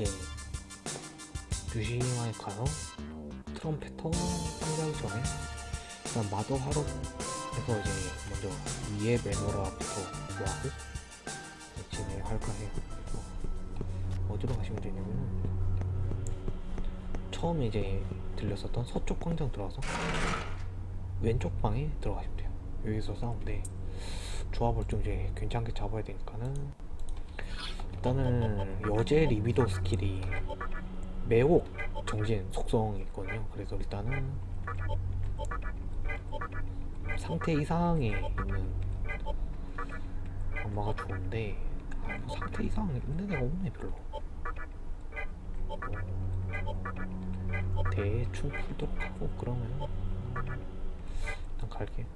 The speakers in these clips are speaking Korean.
이제 뮤지엄에 가서 트럼페터 상대하기 전에 일단 마더 하러 해서 이제 먼저 위에 매너라부터 뭐하고 진행할까 해요. 그래서 어디로 가시면 되냐면 처음에 이제 들렸었던 서쪽 광장 들어가서 왼쪽 방에 들어가시면 돼요. 여기서 싸우는데 조합을 좀 이제 괜찮게 잡아야 되니까는 일단은 여제 리비도 스킬이 매혹 정신 속성이 있거든요. 그래서 일단은 상태 이상에 있는 악마가 좋은데 아, 뭐 상태 이상 있는 애가 없네 별로. 어, 대충 풀도록 하고 그러면 일단 갈게.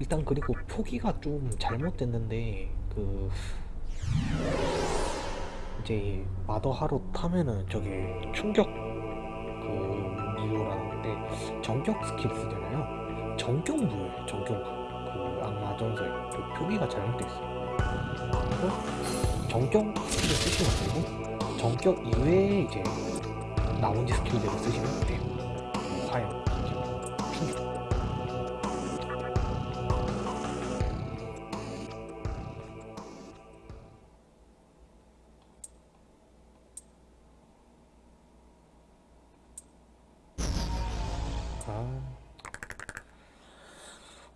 일단 그리고 표기가 좀 잘못됐는데 그 이제 마더 할롯 하면은 저게 충격 그 무효라는 건데 전격 스킬 쓰잖아요. 전격 무효예요. 전격 무효. 그 악마 전서 그 표기가 잘못돼 있어요. 그래서 전격 스킬을 쓰시면 되고 전격 이외에 이제 나머지 스킬들을 쓰시면 돼요.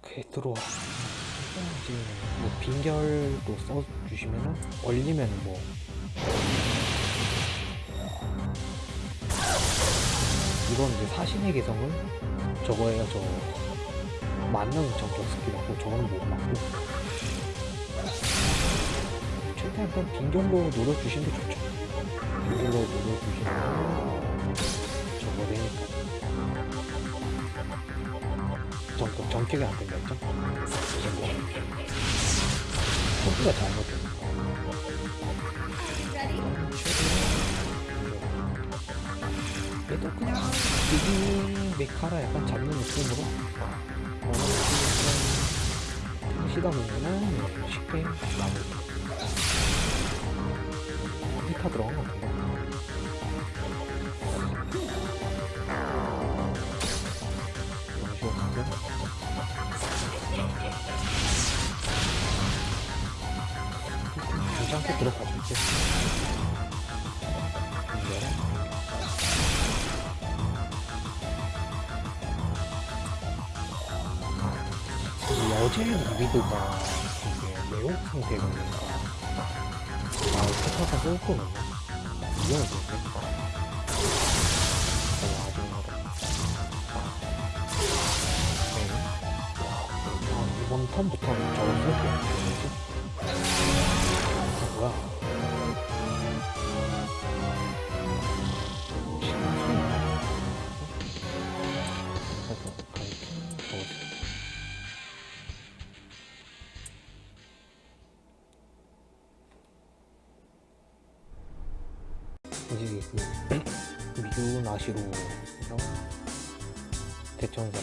오케이 들어와. 뭐 빈결도 써주시면은 얼리면 뭐 이건 이제 사신의 개성은 저거예요. 저 맞는 정격 스킬이고 저거는 못 맞고 최대한 좀 빈결로 노려주시는 게 좋죠. 빈결로 노려주시면 정격이 안 된다 했죠? 포트가 잘못됐네. 얘도 그냥 비기 메카라 약간 잡는 느낌으로 시다 보면은 쉽게 나오고 히타 들어간 것 같은데 괜찮게 들어가 줄게 이거랑 이 어제 리비드가 이게 매혹 상태가 되니까 아 포타가 쓸 거는 위험해졌네 어 아직 하다 네. 아, 이번 턴부터는 쓸게요 아 뭐야. 이제 그 미주 나시로 해서 대천사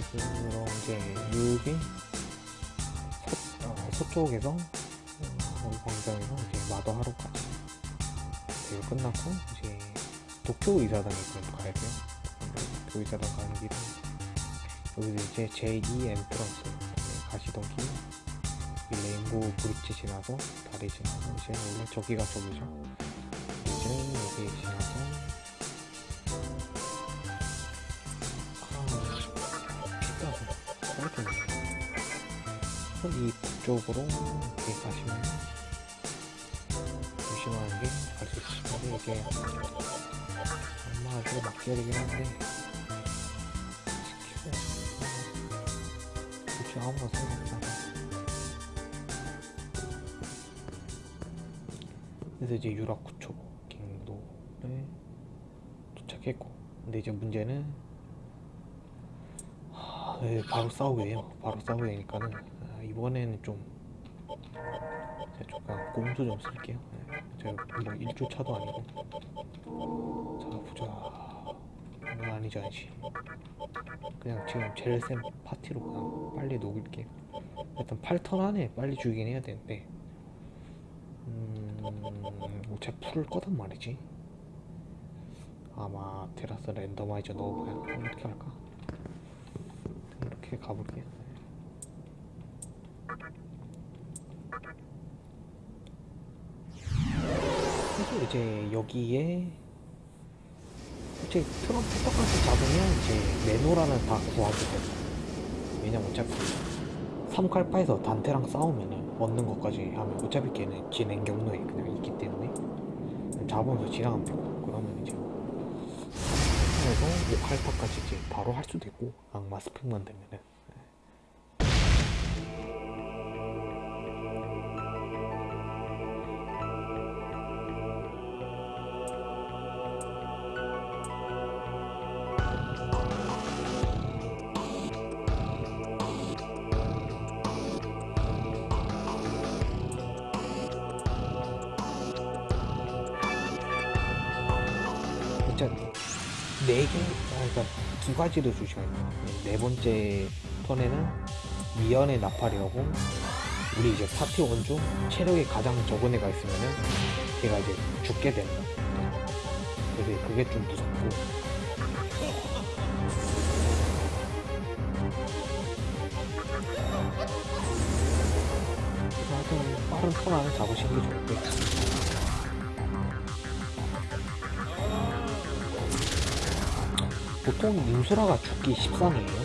어 이제 그런 이제 6일 어, 서쪽에서 어, 우리 광장에서 이제 마더 할롯까지 대화 끝났고 이제 도쿄 의사당에 그럼 가야 돼요. 도쿄 의사당 가는 길에 여기서 이제 제2 entrance 가시던 길 레인보우 브릿지 지나서 다리 지나서 이제 원래 저기가 저기죠. 이제 여기 지나 피가서 떨어졌네. 이 북쪽으로 이렇게 가시면 조심하게 갈 수 있습니다. 이게 엄마 아주 막절이긴 한데 그치 아무나 상관없잖아. 그래서 이제 유라쿠초 갱도에 도착했고 근데 이제 문제는 하, 예, 바로 싸우게 돼요. 바로 싸우게 되니까는 아, 이번에는 좀 제가 좀 그냥 꼼수 좀 쓸게요. 예, 제가 뭐 1조 차도 아니고. 자 보자. 이건 아니지 아니지. 그냥 지금 센 파티로 그냥 빨리 녹일게. 일단 8턴 안에 빨리 죽이긴 해야 되는데. 음... 어차피 풀을 거단 말이지? 아마 테라스 랜더마이저 넣어봐야 이렇게 할까 이렇게 가볼게요. 그래서 이제 여기에 이제 트럼프 똑같이 잡으면 이제 레노라는 다 구하게 돼요. 왜냐면 어차피 삼칼파에서 단테랑 싸우면은 얻는 것까지 하면 어차피 걔는 진행 경로에 그냥 있기 때문에. 잡으면서 지나가면 되고 그래서 5칼파까지 이제 바로 할 수도 있고 악마 스펙만 되면은 가지를 조심해야 돼요. 네 번째 턴에는 미연의 나팔이라고 우리 이제 파티 원중 체력이 가장 적은 애가 있으면은 걔가 이제 죽게 되는 거예요. 그래서 그게 좀 무섭고 하여튼 빠른 턴 안에 잡으시는 게 좋고요. 보통 인수라가 죽기 13이에요.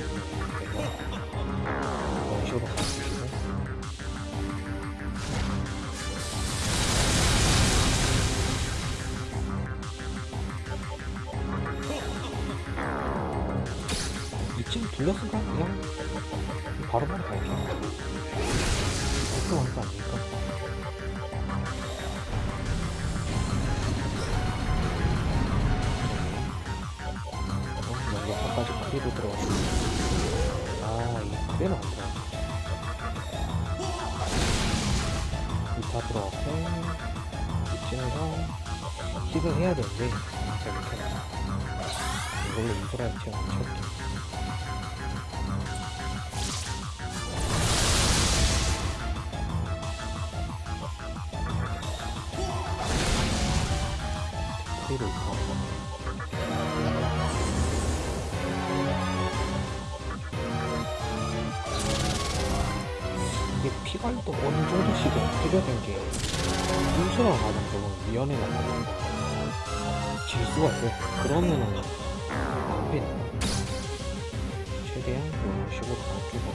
크리로 들어갔어. 아, 안 들어가. 2타 들어갔고, 이쯤에서 킥을 해야 되는데, 제가 못해요. 이걸로 이소라 안 채울게. 있고. 피관도 어느 정도씩은 해결된 게 가는 쪽은 위험해 나가는 질 수가 있어요. 그러면은 낭비네. 최대한 이런 식으로 가주고.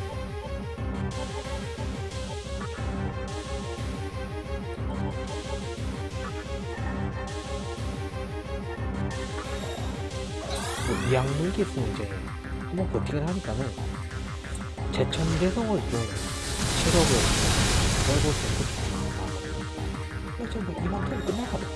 뭐 이악 물기 있으면 이제 한번 버티긴 하니까는 제천 개성을 좀 체력을 떨고 이만큼 끝날 것같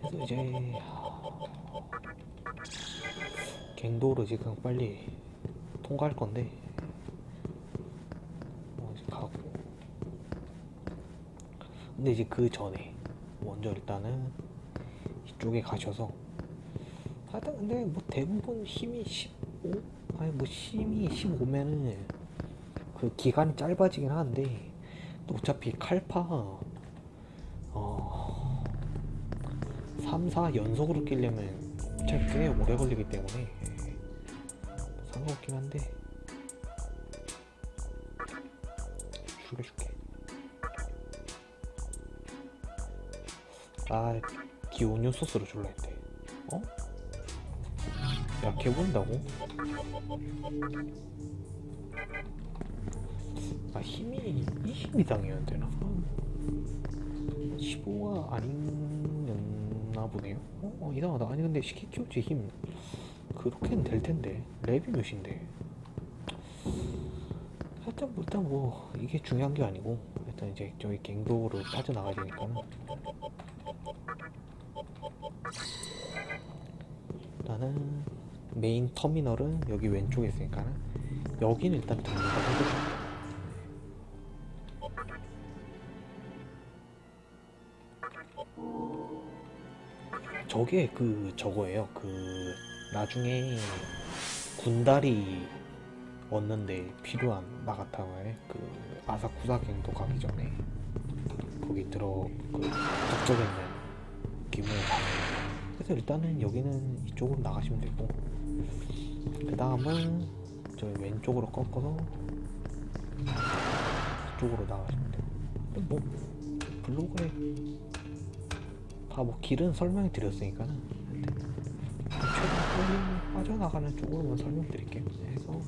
그래서 이제 갱도를 지금 빨리 통과할 건데 뭐 이제 가고. 근데 이제 그 전에 먼저 일단은 이쪽에 가셔서 하여튼 근데 뭐 대부분 힘이 15 아니 뭐 힘이 15면은 그 기간이 짧아지긴 하는데 또 어차피 칼파 어 3, 4 연속으로 끼려면 꽤 오래 걸리기 때문에 상관없긴 한데 죽여줄게 나 기온유 소스로 줄라 했대 어? 약해 보인다고? 아 힘이 이 힘이 당해야 되나? 15가 아니 었나 보네요. 어, 어 이상하다. 아니 근데 시키 키우치 힘. 그렇게는 될 텐데. 랩이 몇인데? 뭐 일단 뭐. 이게 중요한 게 아니고. 일단 이제 저기 갱도로 빠져나가야 되니까는. 나는 메인 터미널은 여기 왼쪽에 있으니까는 여기는 일단 해 저게 그 저거예요. 그 나중에 군다리 얻는데 필요한 나가타마의 그 아사쿠사 갱도 가기 전에 거기 들어 그 북쪽에 있는 기분을 그래서 일단은 여기는 이쪽으로 나가시면 되고 그 다음은 저 왼쪽으로 꺾어서 이쪽으로 나가시면 되고 뭐 블로그에 다뭐 길은 설명해 드렸으니까는 최근 빠져나가는 쪽으로만 설명드릴게요 그래서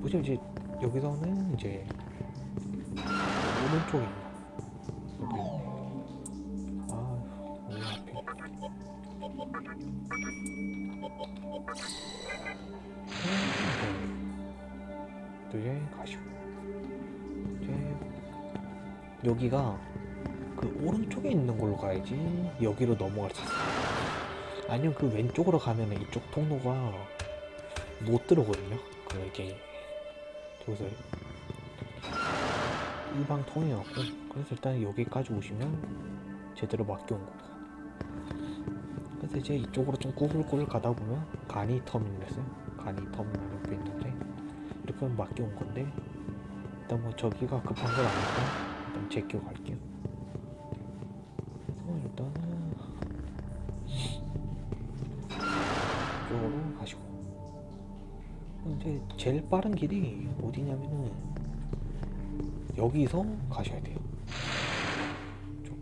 보시면 이제 여기서는 이제 오른쪽에 있는 여기 아왜 하필 또 이제 가시고 이제 여기가 그 걸로 가야지. 여기로 넘어갈 수 있어 아니면 그 왼쪽으로 가면 이쪽 통로가 못 들어오거든요. 그 이게 저기서 일방 통해갖고 그래서 일단 여기까지 오시면 제대로 맡겨온 거고 그래서 이제 이쪽으로 좀 꾸불꾸불 가다 보면 가니 터미널 있어요. 가니 터미널 옆에 있는데 이렇게 하면 맡겨온 건데 일단 뭐 저기가 급한 건 아니니까 일단 제껴 갈게요 제 제일 빠른 길이 어디냐면은 여기서 가셔야 돼요. 쪽.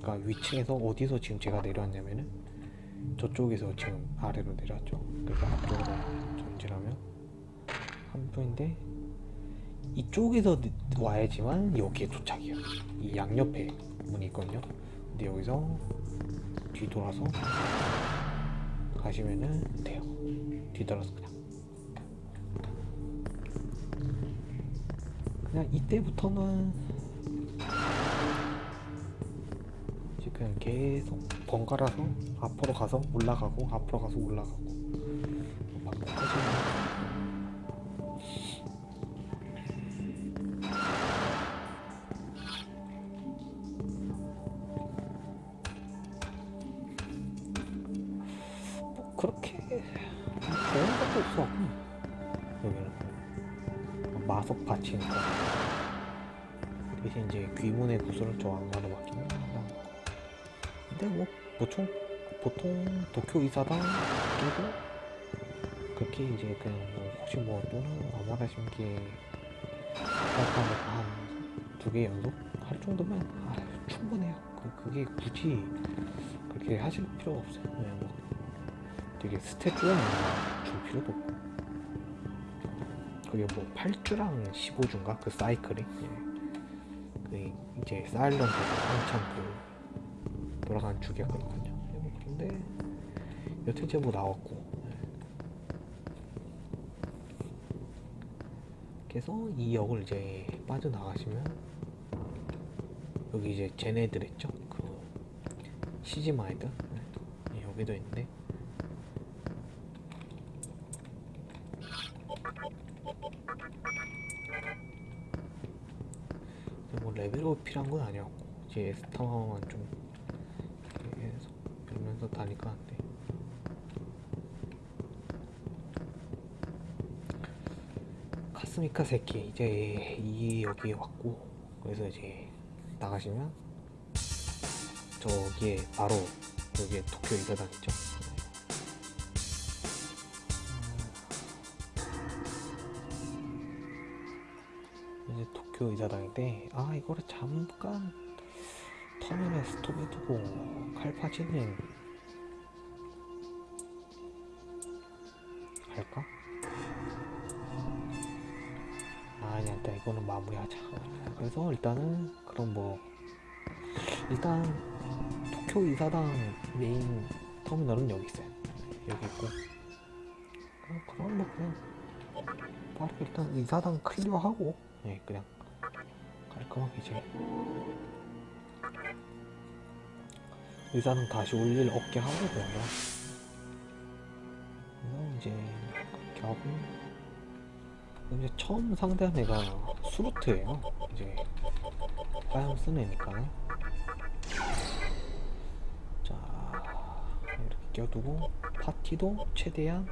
그러니까 위층에서 어디서 지금 제가 내려왔냐면은 저쪽에서 지금 아래로 내려왔죠. 그래서 앞쪽으로 전진하면 한 분인데 이쪽에서 느- 와야지만 여기에 도착이에요. 이 양옆에 문이 있거든요. 근데 여기서 뒤돌아서 가시면은 돼요. 뒤돌아서 그냥. 이때부터는 그냥 계속 번갈아서 앞으로 가서 올라가고 앞으로 가서 올라가고 반복하시 마석 받치니까 대신 이제 귀문의 구슬을 저 악마로 맡기면 그냥 근데 뭐 보통 보통 도쿄 이사당 끼고 그렇게 이제 그냥 뭐 혹시 뭐 또는 아마라 신기에 한두 개 연속 할 정도면 아, 충분해요. 그, 그게 굳이 그렇게 하실 필요가 없어요. 그냥 뭐 되게 스탯 줄만 줄 필요도 없고 그게 뭐 8주랑 15주인가? 그 사이클이? 예. 그 이제 사일런트가 한참 그 돌아가는 주기였거든요. 그런데 여튼 이제 뭐 나왔고 예. 그래서 이 역을 이제 빠져나가시면 여기 이제 쟤네들 있죠? 그 시즈마이드? 예, 여기도 있는데 뭐 레벨업 필요한 건 아니었고 이제 스타마만 좀 해서 빌면서 다니까 안 돼 카스미카 새끼 이제 이 여기에 왔고 그래서 이제 나가시면 저기에 바로 여기에 도쿄 이사단 있죠 이제 도쿄 이사당인데 아 이거를 잠깐 더 터널에 스톱해두고 칼파치는 할까? 아니 일단 이거는 마무리하자. 그래서 일단은 그럼 뭐 일단 도쿄 이사당 메인 터미널은 여기 있어요. 여기 있고. 그럼, 그럼 뭐 그냥 바로 일단 이사당 클리어하고 예 그냥 깔끔하게 이제 의사는 다시 올 일 없게 하고 그냥 그래서 이제 하고. 이제 처음 상대한 애가 수루트예요. 이제 화염 쓰는 애니까. 자 이렇게 껴두고 파티도 최대한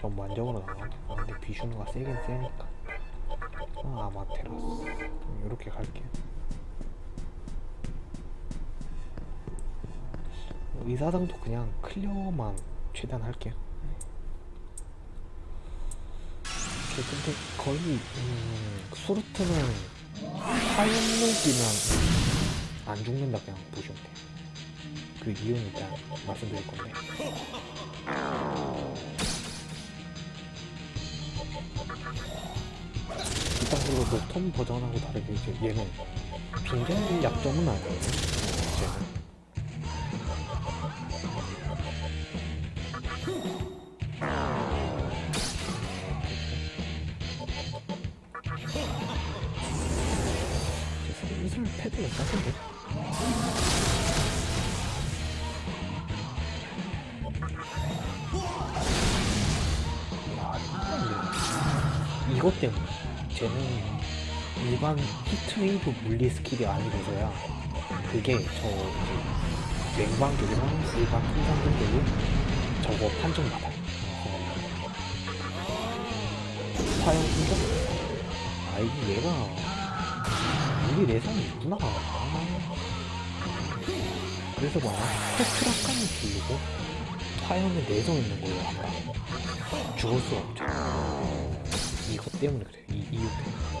전반적으로 나가 비슈누가 세긴 세니까. 아, 아마테라스 이렇게 갈게요. 의사당도 그냥 클리어만 최대한 할게요. 근데 거의 음, 수루트는 화염록이면 안 죽는다 그냥 보시면 돼요. 그 이유는 일단 말씀드릴 건데 녹톤 버전하고 다르게 이제 얘는 빙결 약점은 아니에요 물리 스킬이 아니라서야 그게 저 이제 냉방격이랑 일반 풍산격이 저거 판정 받아요. 화염 풍선? 아 이게 얘가 우리 내성이 있구나. 아. 그래서 뭐야 스트라칸을 부르고 화염에 내성 있는 거예요 아마 죽을 수가 없죠. 이것 때문에 그래 이 이유 때문에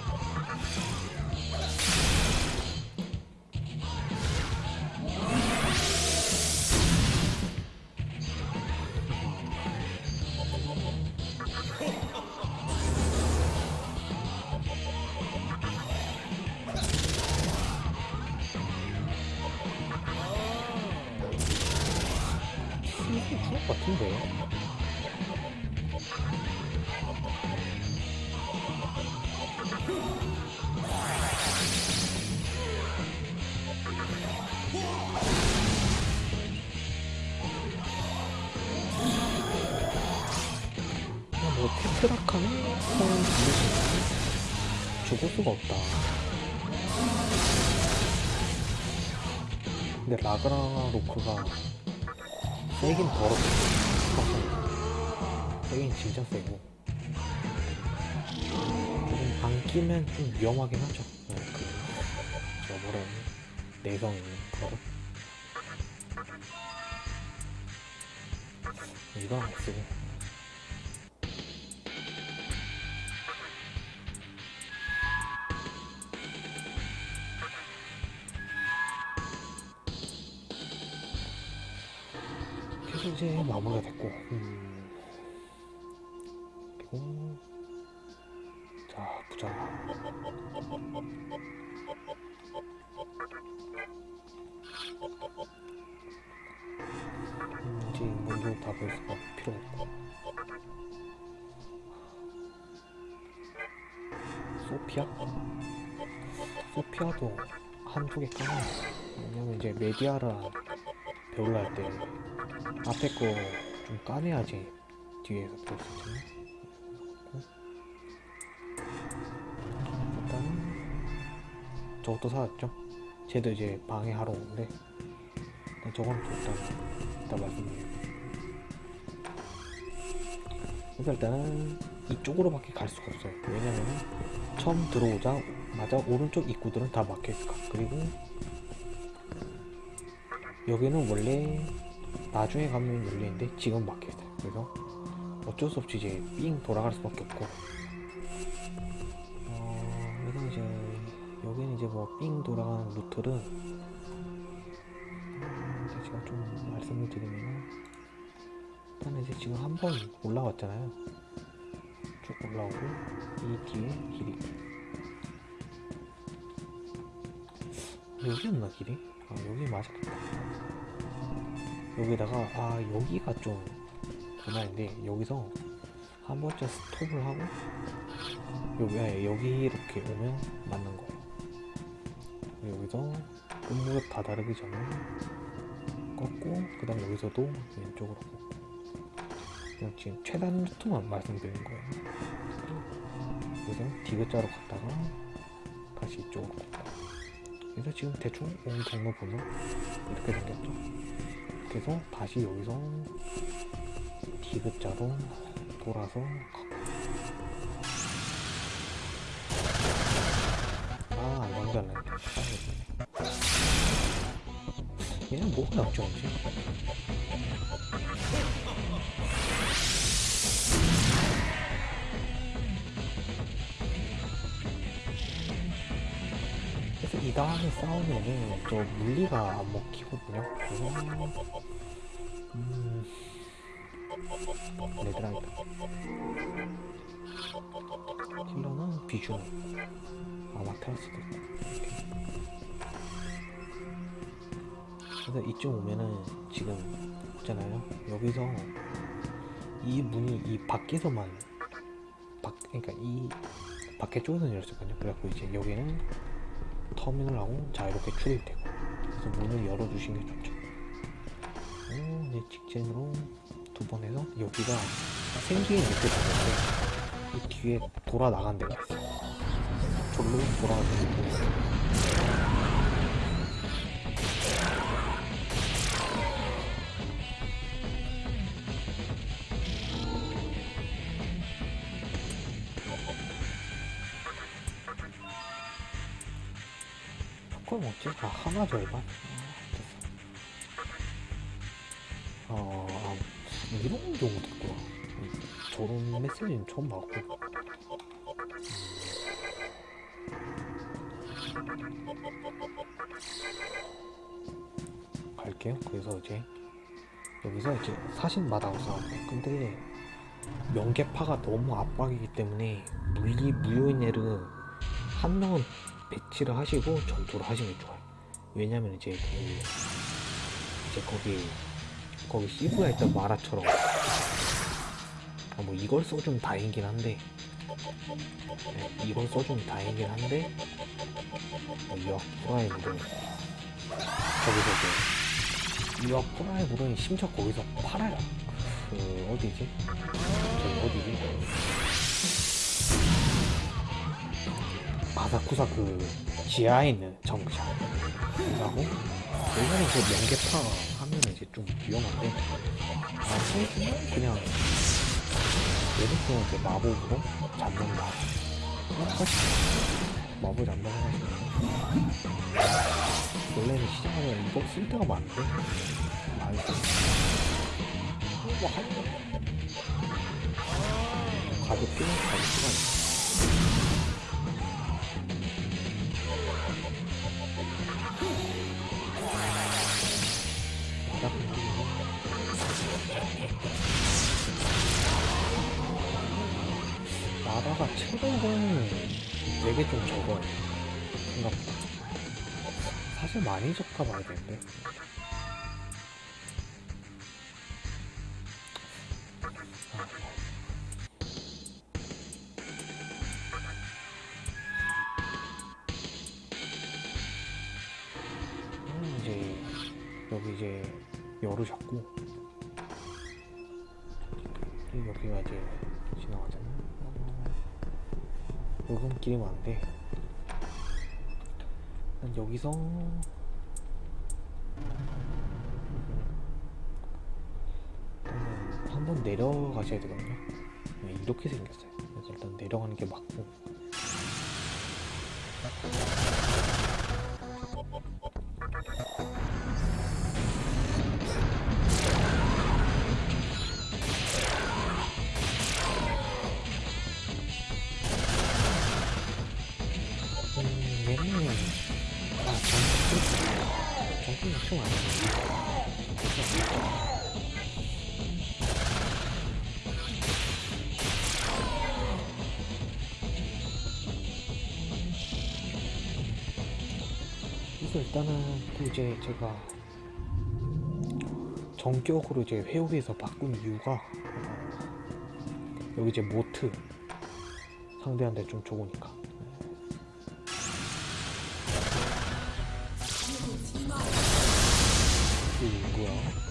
이게 죽을 것 같은데 뭐 테트라카는 그냥 죽을 수가 없다. 근데 라그라 로크가 세긴 더럽고 세긴 진짜 세고. 조금 안 끼면 좀 위험하긴 하죠. 네, 그 저번에 내성 있는 버릇 이거 안 쓰고 마무리가 됐고 음. 자 보자 음, 이제 먼저 다볼 수가 필요 없고 소피아? 소피아도 개 까놔 왜냐면 이제 메디아라 배울라 할 때 앞에 거 좀 까내야지. 뒤에서 볼수 있잖아 일단 저것도 사왔죠? 쟤도 이제 방해하러 오는데. 일단 저건 또 일단 일단 말씀드릴게요. 그래서 일단은 이쪽으로밖에 갈 수가 없어요. 왜냐면은 처음 들어오자마자 오른쪽 입구들은 다 막혀있을까 그리고 여기는 원래 나중에 가면 열리는데 지금 막혀있어요 그래서 어쩔 수 없이 이제 삥 돌아갈 수밖에 없고. 어 그래서 이제 여기는 이제 뭐 삥 돌아가는 루트를 음, 제가 좀 말씀을 드리면 일단 이제 지금 한 번 올라왔잖아요. 쭉 올라오고 이 뒤에 길이. 여기였나 길이? 아 여기 맞았겠다. 여기다가 아 여기가 좀 고난인데 여기서 한 번째 스톱을 하고 여기 아니, 여기 이렇게 오면 맞는 거예요. 여기서 끝무렵 다 다르기 전에 꺾고 그 다음 여기서도 왼쪽으로 꺾고. 그냥 지금 최단 루트만 말씀드리는 거예요. 여기서 디귿자로 갔다가 다시 이쪽으로 꺾고 그래서 지금 대충 온 경로 보면 이렇게 생겼죠 그래서 다시 여기서 디귿자로 돌아서 아, 안 연결네. 얘는 뭐가 역전지? 그 이 다음에 싸우면은 저 물리가 안 먹히거든요. 그래서 음, 레드라이트. 힐러는 비주얼. 아마테라스도 이렇게. 그래서 이쪽 오면은 지금 있잖아요 여기서 이 문이 이 밖에서만 밖 그러니까 이 밖에 쪽에서는 열렸거든요 그래갖고 이제 여기는 터미널하고 자유롭게 출입되고. 그래서 문을 열어주시는 게 좋죠. 오, 이제 직진으로 두 번 해서 여기가 생기게 느껴지는데 이 뒤에 돌아 나간 데가 있어요. 절로 돌아가는 아 하나 절반? 어, 아, 이런 경우도 음, 저런 메시지는 처음 봤고 갈게요. 그래서 이제 여기서 이제 사신 마다고 싸웠어요. 근데 명계파가 너무 압박이기 때문에 물리 무효인 애를 한 명은 배치를 하시고 전투를 하시는 게 좋아요. 왜냐면 이제 그 이제 거기 거기 시브가 있던 마라처럼 아, 뭐 이걸 써주면 다행이긴 한데 네, 이걸 써주면 다행이긴 한데 뭐 이어 프라임으로 이제 이어 프라임으로는 심지어 거기서 팔아요 그 어디지? 저기 어디지? 아사쿠사 그 지하에 있는 그거하고 예전에 그 명계파 하면 이제 좀 위험한데 아 그냥 예를 들어 이제 마법으로 잡는다. 마법 잡는다 원래는 시작하면 이거 쓸 때가 많은데? 알지 뭐 하는 거 가볍게 가볍게 좀 적어요. 생각보다. 사실 많이 적가 봐야 되는데 여기서. 일단은 한번 내려가셔야 되거든요. 네, 이렇게 생겼어요. 일단 내려가는 게 맞고 일단은 또 이제 제가 전격으로 이제 회오리에서 바꾼 이유가 어, 여기 이제 모트 상대한테 좀 좋으니까. 이 뭐야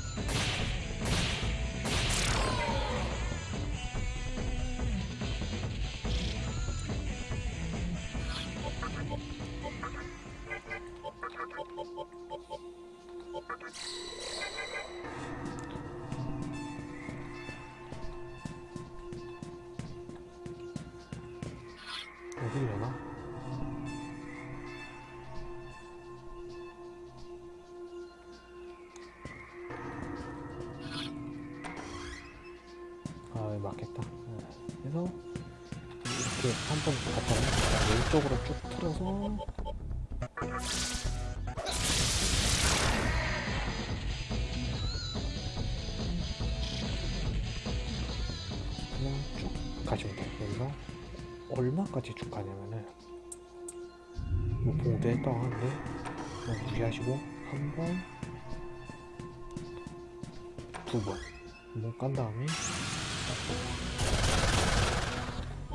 깐 다음에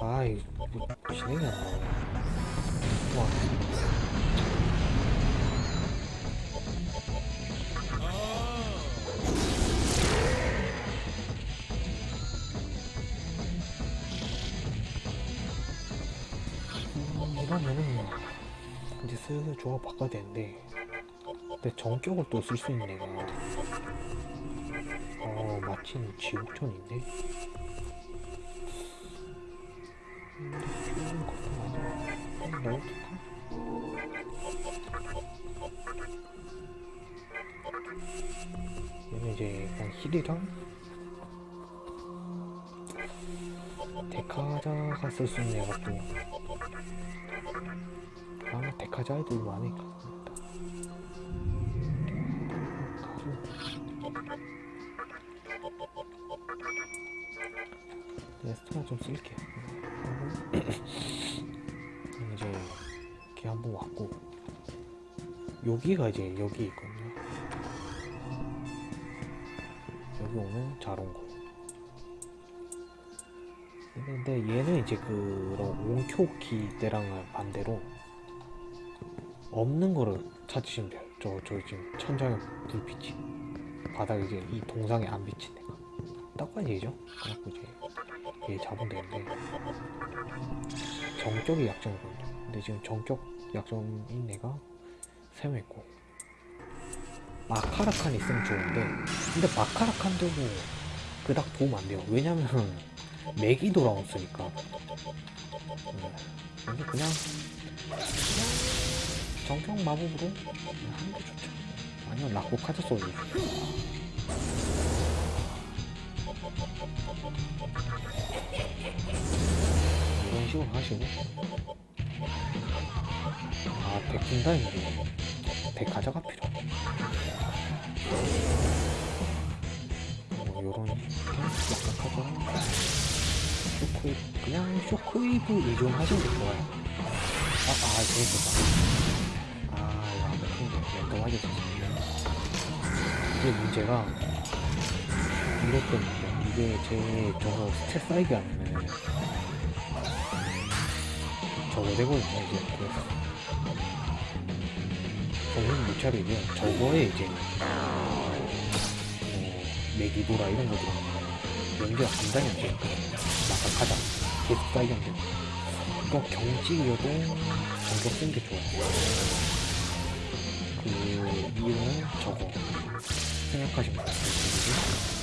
아이 뭐 진행이 안 나와. 와. 음, 이러면은 이제 슬슬 조합 바꿔야 되는데 근데 정격을 또 쓸 수 있는 한번 넣어둘까? 얘는 이제 그냥 힐이랑 데카자가 쓸 수 있는 또 아마 데카자 애들 많으니까 좀 쓸게 이제 이렇게 한번 왔고 여기가 이제 여기 있거든요 여기 오면 잘 온 거. 근데 얘는 이제 그런 온큐키 때랑은 반대로 없는 거를 찾으시면 돼요. 저, 저 지금 천장에 불빛이 바닥에 이제 이 동상에 안 비친 데가 딱한 얘기죠. 그래갖고 이제 얘 잡으면 되는데 정격이 약점이거든요. 근데 지금 정격 약점인 애가 세 명 있고 마카라칸 있으면 좋은데 근데 마카라칸도 뭐 그닥 도움 안 돼요. 왜냐면 맥이 돌아왔으니까. 네. 그래서 그냥 그냥 정격 마법으로 하는 게 좋죠. 아니면 라코 카드 소리. 이런 식으로 하시고. 아 백분다인데 백 가져가 필요 뭐 요런 약간 쇼크웨이브 그냥 쇼크웨이브 의존 하시는 게 좋아요. 아, 아 재밌었다 아 이거 안 먹힌데 랜덤하게 됐습니다. 이게 문제가 이것 때문에 이게 제 저거 스탯 쌓이게 하면은 저거 되거든요 이제 그래서 정신 못 차리면 저거에 이제 뭐 메기도라 이런 거 들어가면 연기가 감당이 안 되니까 막아 가자. 계속 쌓이게 안 되고 그러니까 경직이어도 전격 쓰는 게 좋아요 그 이유는 저거. 생각하시면 그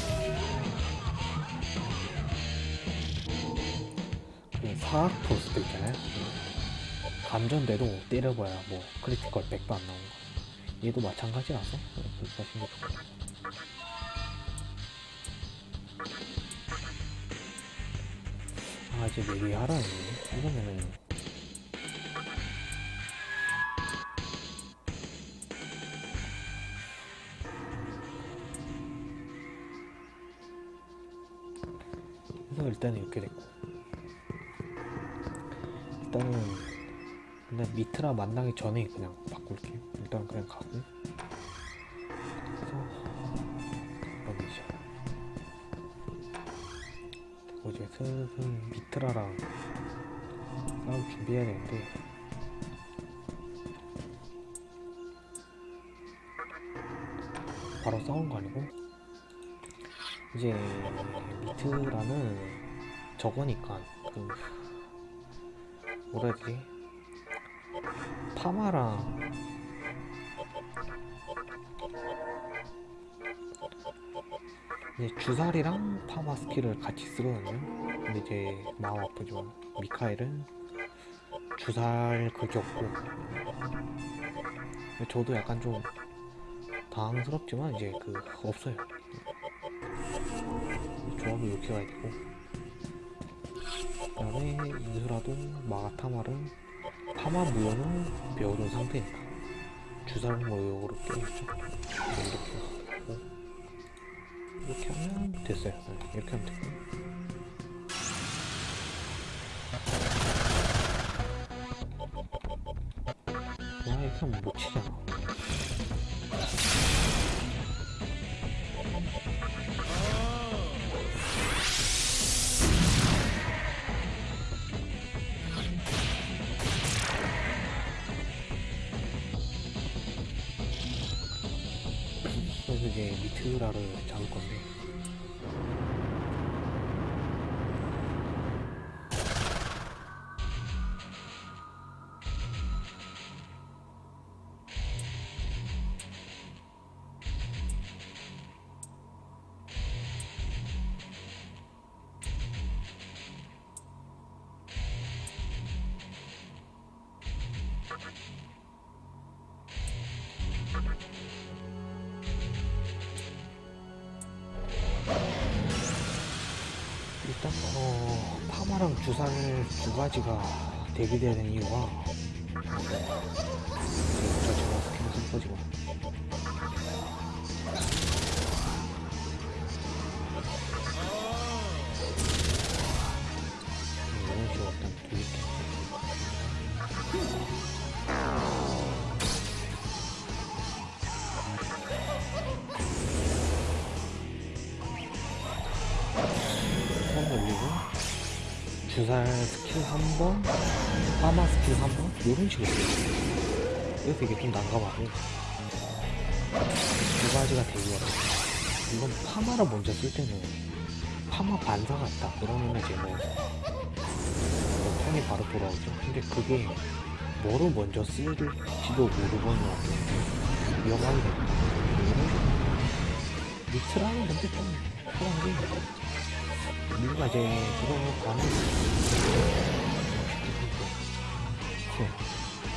사악 토스트 있잖아요 감전돼도 때려봐야 뭐 크리티컬 100도 안 나오는 거 얘도 마찬가지라서 그렇게 게 좋고 아 이제 했네 이러면은. 그래서 일단은 이렇게 됐고 일단은 근데 미트라 만나기 전에 그냥 바꿀게요. 일단 그냥 가고. 그래서 여기죠. 그리고 이제 슬슬 미트라랑 싸울 준비해야 되는데 바로 싸운 거 아니고 이제 미트라는 저거니까 그 뭐라 해야 되지? 파마랑 이제 주살이랑 파마 스킬을 같이 쓰거든요. 근데 이제 마음 아프지만 미카엘은 주살 그게 없고 저도 약간 좀 당황스럽지만 이제 그 없어요. 조합을 이렇게 가야 되고 그 다음에 인수라도 마가타마를 파마 무효는 배워둔 무효로 껴있죠 이렇게 하고 이렇게 하면 됐어요. 네, 이렇게 하면 되고. 와 이렇게 하면 못 치잖아 두 가지가 대비되는 이유가 일단 돌릴게요 한 올리고 주살 스킬 한 번? 파마 스킬 한 번? 이런 식으로 써요. 그래서 이게 좀 난감하고. 두 가지가 대비가 돼 이건 파마를 먼저 쓸 때는 파마 반사 같다. 그러면 이제 뭐, 뭐 턴이 바로 돌아오죠. 근데 그게 뭐로 먼저 쓸지도 모르고는 위험하게. 됩니다 미트라는 근데 좀 그런 게 뭔가 이제 이거 가는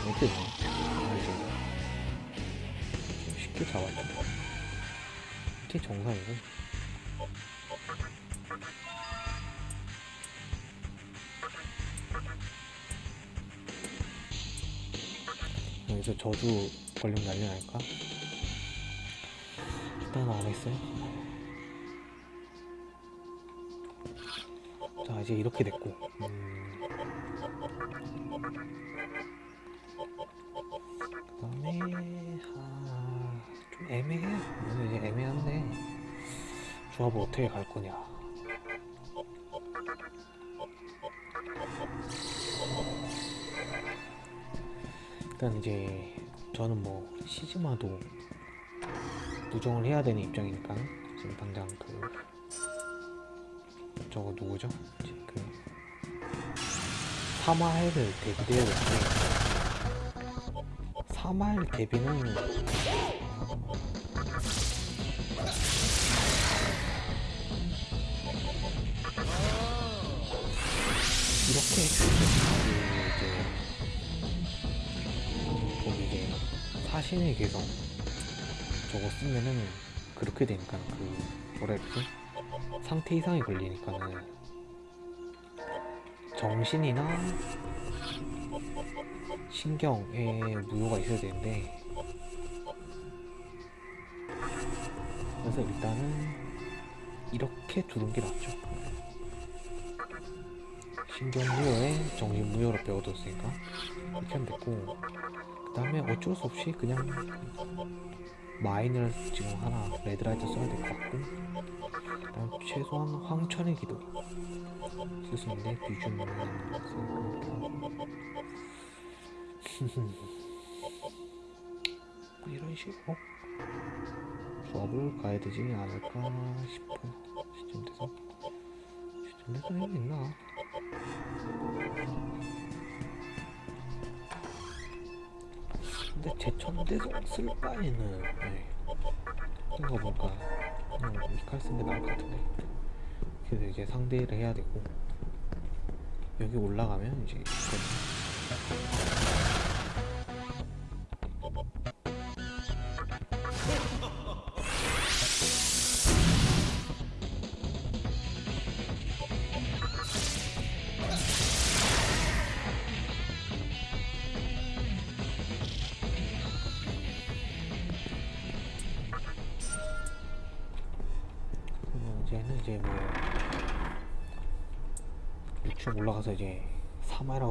어떻게 이제 쉽게 잡았죠 이게 정상이고. 여기서 저주 걸리면 난리 날까? 일단 안 했어요 이제 이렇게 됐고. 음... 그 다음에 아... 좀 애매해요 오늘 애매한데. 조합을 어떻게 갈 거냐. 일단 이제 저는 뭐 시즈마도 부정을 해야 되는 입장이니까 지금 당장 그 저거 누구죠? 그 사마헬을 데뷔해야 되는데 사마헬 데뷔는 이렇게 그 이제 거기 이제 사신의 개성 저거 쓰면은 그렇게 되니까 그 뭐라 해야 되지? 상태 이상이 걸리니까는 정신이나 신경에 무효가 있어야 되는데 그래서 일단은 이렇게 두는 게 낫죠. 신경무효에 정신무효로 배워뒀으니까 이렇게 하면 됐고 그 다음에 어쩔 수 없이 그냥 마인을 지금 하나 레드라이트 써야 될 것 같고. 그 다음 최소한 황천의 기도 쓸 수 있는데 비중 뭐 이런 식으로 수업을 가야 되지 않을까 싶어요 시점 돼서 시점 돼서 여기 있나 근데 제천대송 쓸 바에는 네. 이거 뭔가 그냥 이칼 쓴게 나을 것 같은데. 그래서 이제 상대를 해야 되고. 여기 올라가면 이제 그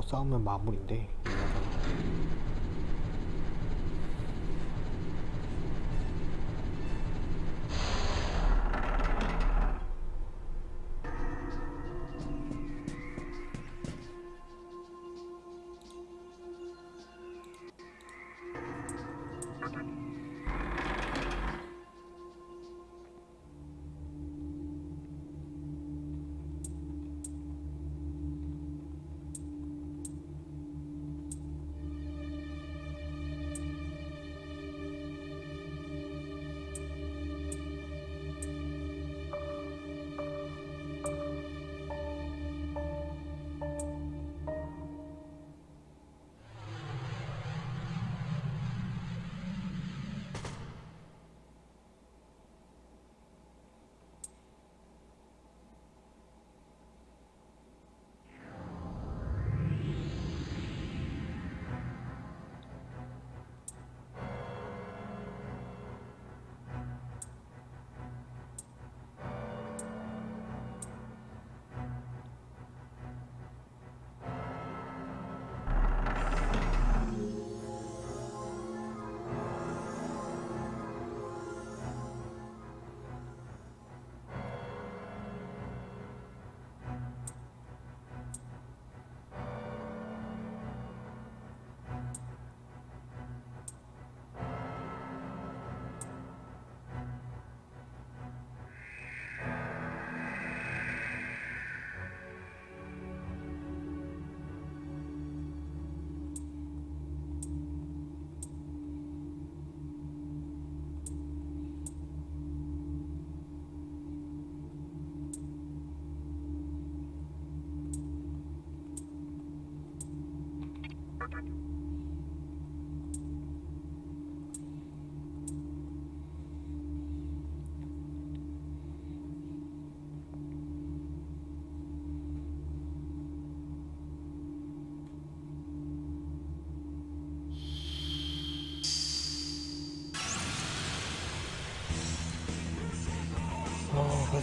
싸우면 마무리인데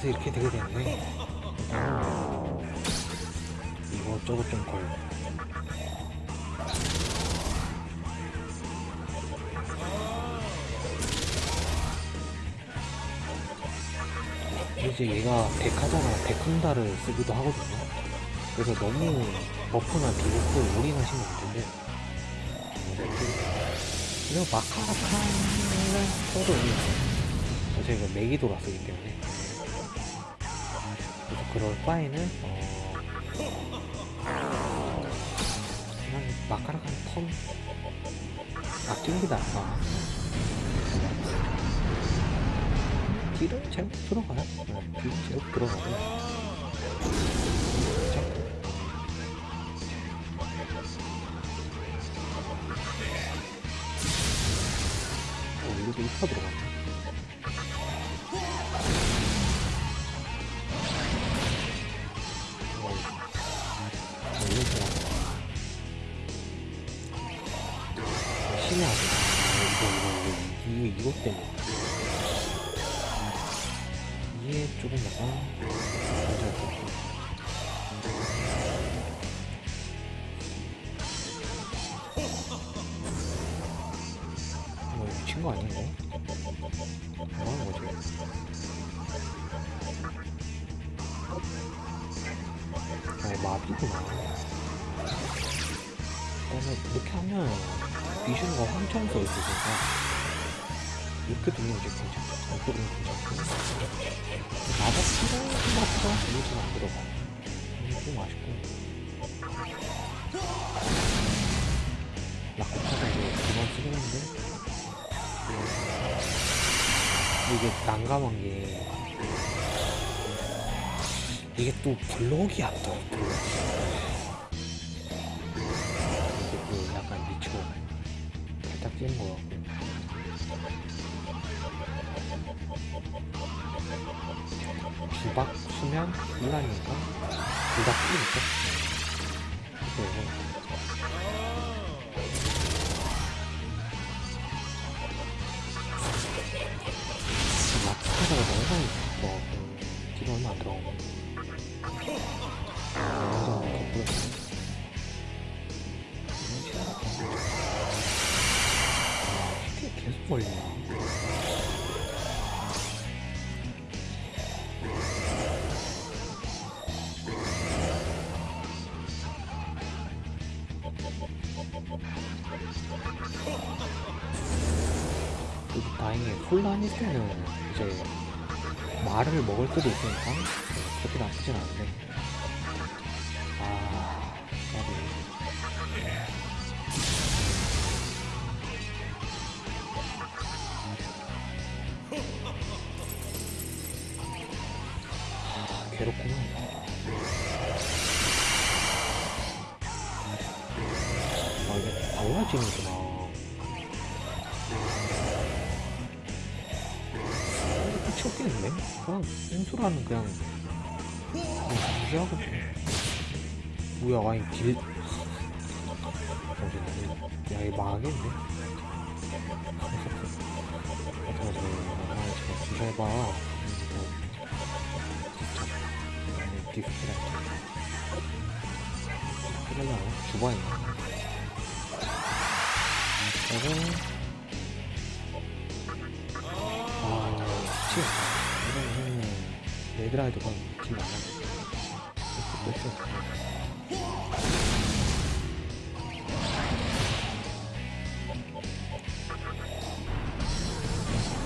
그래서 이렇게 되게 되는데 어, 이것저것 좀 걸고 이제 얘가 데카잖아 데칸다를 쓰기도 하거든요. 그래서 너무 buff나 debuff 올인하시면 안 되는데. 이거 마카라칸을 써도 제가 메기도라 쓰기 때문에 그래서 그럴 바에는 어... 그냥 마카라칸 턴 아끼는 게 나아 딜은 제법 들어가요. 네, 딜은 제법 들어가고. 그쵸? 어, 이것도 2파 들어갔네 조금 약간 문제가 뭐 미친 거 아닌가? 뭐하는 거지? 아 마비구나 그래서 이렇게 하면 미션과 황청소 있으니까 이렇게 돌리면 이제 괜찮아 이렇게 돌리면 나도 필요 생각보다 이것은 안 들어가 좀 아쉽고 라코타가 이제 그만 쓰긴 한데 이게 난감한 게 이게 또 블록이 안 떠요 블록이 이게 그 약간 미쳐 살짝 찌는 거같 수면 일라니까 혼란일 때는 이제 말을 먹을 수도 있으니까 그렇게 나쁘진 않은데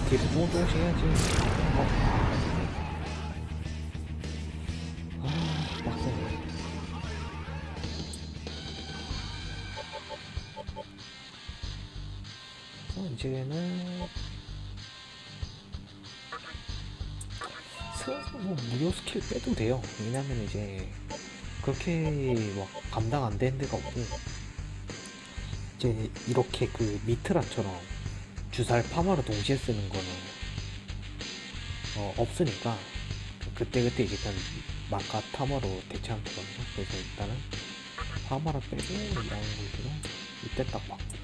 계속 조금 조금씩 해야지. 어? 아, 빡세네. 그래서 이제는 슬슬 뭐 무료 스킬 빼도 돼요. 왜냐면 이제 그렇게 막 감당 안 되는 데가 없고 이제 이렇게 그 미트라처럼 주사를 파마로 동시에 쓰는 거는 어, 없으니까 그때그때 이제 그냥 마카 타마로 대체하면 되거든요. 그래서 일단은 파마를 빼고 이런 걸들은 이때 딱 받고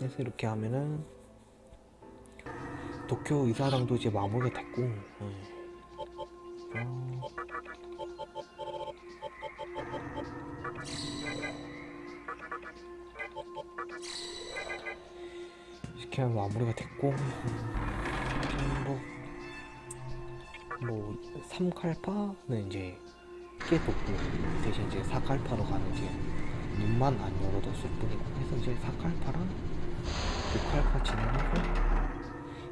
그래서 이렇게 하면은 도쿄 이사랑도 이제 마무리가 됐고 예. 어, 이렇게 하면 마무리가 됐고 음, 뭐, 뭐 3칼파는 이제 깨뒀고 대신 이제 4칼파로 가는 이제 눈만 안 열어뒀을 뿐이고 해서 이제 4칼파랑 6칼파 진행하고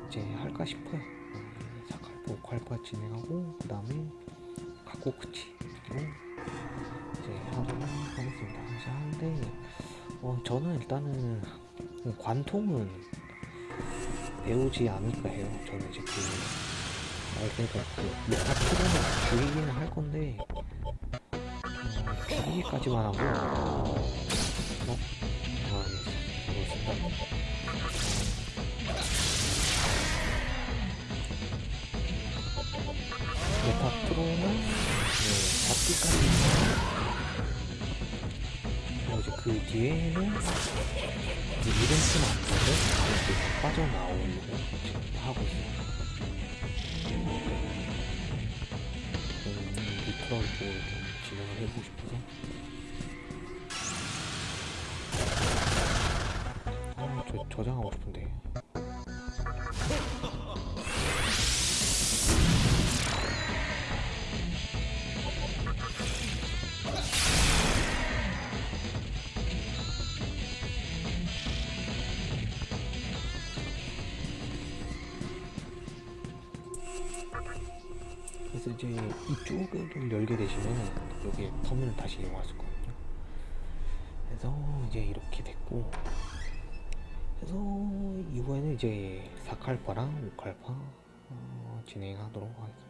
이제 할까 싶어요. 음, 4칼파, 5칼파 진행하고 그 다음에 가고쿠치로 이제 하도록 하겠습니다. 이제 하는데 어, 저는 일단은 관통은 배우지 않을까 해요. 저는 이제 그 아, 그러니까 그 루카트로는 줄이기는 할 건데 어, 줄이기까지만 하고 어, 메타트로는 네, 잡기까지 그리고 이제 그 뒤에는 이제 안 되고 이렇게 빠져나오려고 하고 있어요. 리트럴 쪽으로 좀 진행을 해보고 싶어서 아, 저 저장하고 싶은데 이제 이쪽을 열게 되시면 여기 터미널 다시 이용할 수 있거든요. 그래서 이제 이렇게 됐고 그래서 이후에는 이제 4칼파랑 5칼파 어, 진행하도록 하겠습니다.